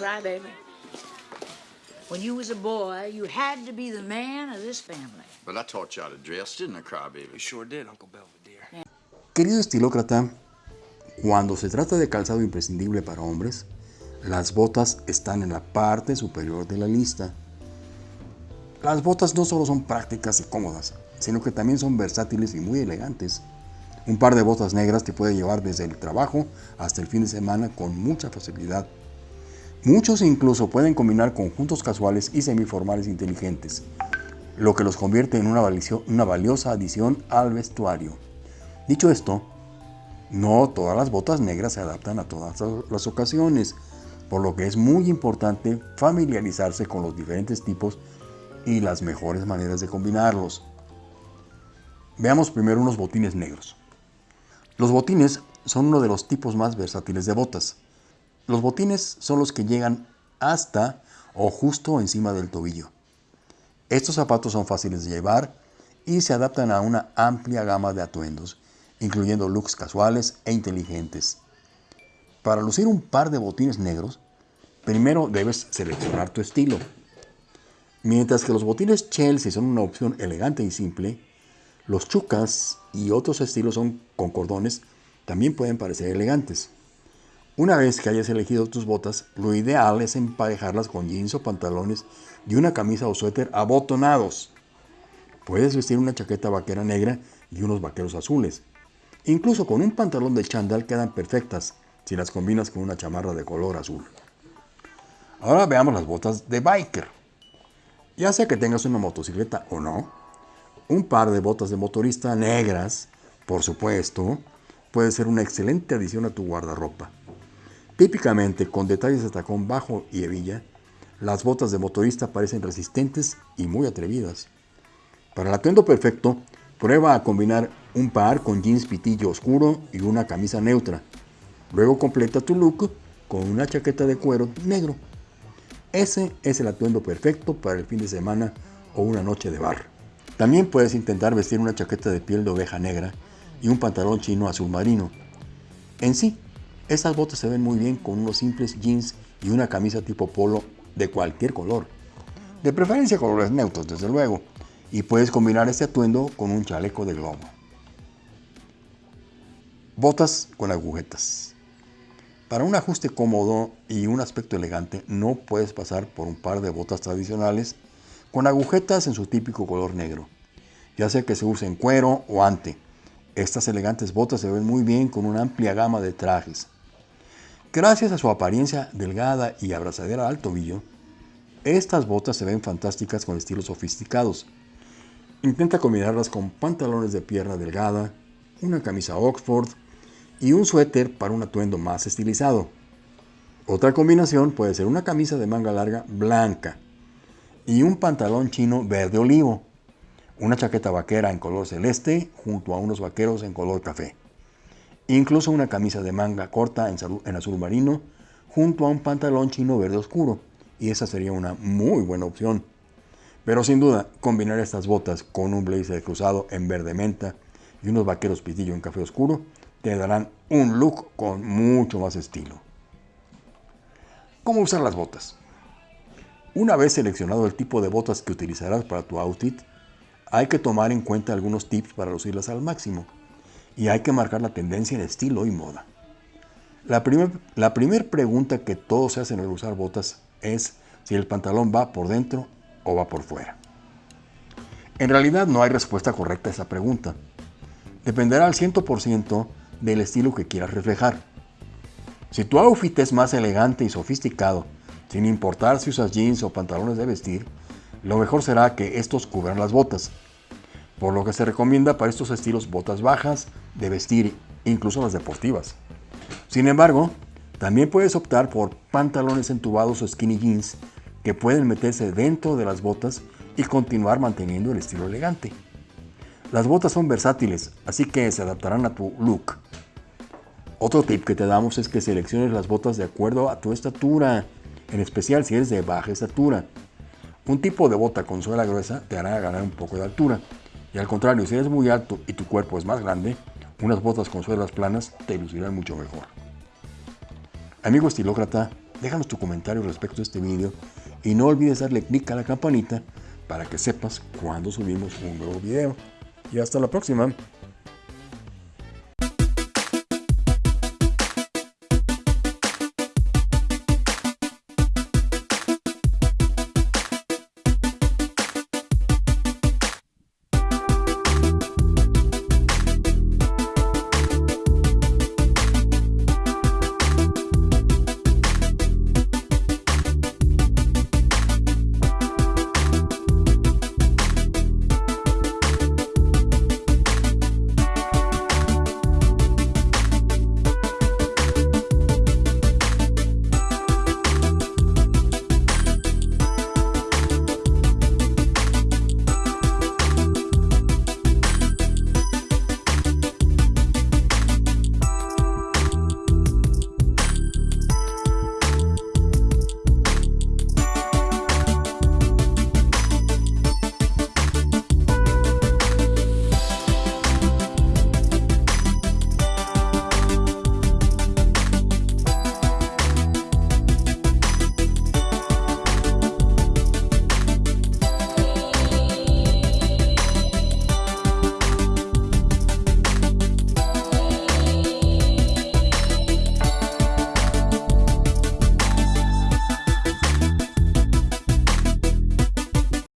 crybaby. When you was a boy, you had to be the man of this family. But I taught you how to dress, didn't I, crybaby? You sure did, Uncle Belvedere. Querido estilócrata, cuando se trata de calzado imprescindible para hombres, las botas están en la parte superior de la lista. Las botas no solo son prácticas y cómodas, sino que también son versátiles y muy elegantes. Un par de botas negras te puede llevar desde el trabajo hasta el fin de semana con mucha facilidad. Muchos incluso pueden combinar conjuntos casuales y semiformales inteligentes, lo que los convierte en una, una valiosa adición al vestuario. Dicho esto, no todas las botas negras se adaptan a todas las ocasiones, por lo que es muy importante familiarizarse con los diferentes tipos y las mejores maneras de combinarlos. Veamos primero unos botines negros. Los botines son uno de los tipos más versátiles de botas. Los botines son los que llegan hasta o justo encima del tobillo. Estos zapatos son fáciles de llevar y se adaptan a una amplia gama de atuendos, incluyendo looks casuales e inteligentes. Para lucir un par de botines negros, primero debes seleccionar tu estilo. Mientras que los botines Chelsea son una opción elegante y simple, los chucas y otros estilos son con cordones también pueden parecer elegantes. Una vez que hayas elegido tus botas, lo ideal es emparejarlas con jeans o pantalones y una camisa o suéter abotonados. Puedes vestir una chaqueta vaquera negra y unos vaqueros azules. Incluso con un pantalón de chandal quedan perfectas si las combinas con una chamarra de color azul. Ahora veamos las botas de biker. Ya sea que tengas una motocicleta o no, un par de botas de motorista negras, por supuesto, puede ser una excelente adición a tu guardarropa. Típicamente con detalles de tacón bajo y hebilla, las botas de motorista parecen resistentes y muy atrevidas. Para el atuendo perfecto, prueba a combinar un par con jeans pitillo oscuro y una camisa neutra. Luego completa tu look con una chaqueta de cuero negro. Ese es el atuendo perfecto para el fin de semana o una noche de bar. También puedes intentar vestir una chaqueta de piel de oveja negra y un pantalón chino azul marino. En sí, estas botas se ven muy bien con unos simples jeans y una camisa tipo polo de cualquier color. De preferencia colores neutros, desde luego. Y puedes combinar este atuendo con un chaleco de globo. Botas con agujetas. Para un ajuste cómodo y un aspecto elegante no puedes pasar por un par de botas tradicionales con agujetas en su típico color negro, ya sea que se use en cuero o ante. Estas elegantes botas se ven muy bien con una amplia gama de trajes. Gracias a su apariencia delgada y abrazadera al tobillo, estas botas se ven fantásticas con estilos sofisticados. Intenta combinarlas con pantalones de pierna delgada, una camisa Oxford y un suéter para un atuendo más estilizado. Otra combinación puede ser una camisa de manga larga blanca y un pantalón chino verde olivo, una chaqueta vaquera en color celeste junto a unos vaqueros en color café, incluso una camisa de manga corta en azul marino junto a un pantalón chino verde oscuro, y esa sería una muy buena opción. Pero sin duda, combinar estas botas con un blazer cruzado en verde menta y unos vaqueros pitillo en café oscuro te darán un look con mucho más estilo. ¿Cómo usar las botas? Una vez seleccionado el tipo de botas que utilizarás para tu outfit, hay que tomar en cuenta algunos tips para lucirlas al máximo y hay que marcar la tendencia en estilo y moda. La primera pregunta que todos se hacen al usar botas es si el pantalón va por dentro o va por fuera. En realidad no hay respuesta correcta a esa pregunta. Dependerá al 100% del estilo que quieras reflejar. Si tu outfit es más elegante y sofisticado, sin importar si usas jeans o pantalones de vestir, lo mejor será que estos cubran las botas. Por lo que se recomienda para estos estilos botas bajas de vestir, incluso las deportivas. Sin embargo, también puedes optar por pantalones entubados o skinny jeans que pueden meterse dentro de las botas y continuar manteniendo el estilo elegante. Las botas son versátiles, así que se adaptarán a tu look. Otro tip que te damos es que selecciones las botas de acuerdo a tu estatura, en especial si eres de baja estatura. Un tipo de bota con suela gruesa te hará ganar un poco de altura, y al contrario, si eres muy alto y tu cuerpo es más grande, unas botas con suelas planas te lucirán mucho mejor. Amigo estilócrata, déjanos tu comentario respecto a este video y no olvides darle clic a la campanita para que sepas cuando subimos un nuevo video. Y hasta la próxima.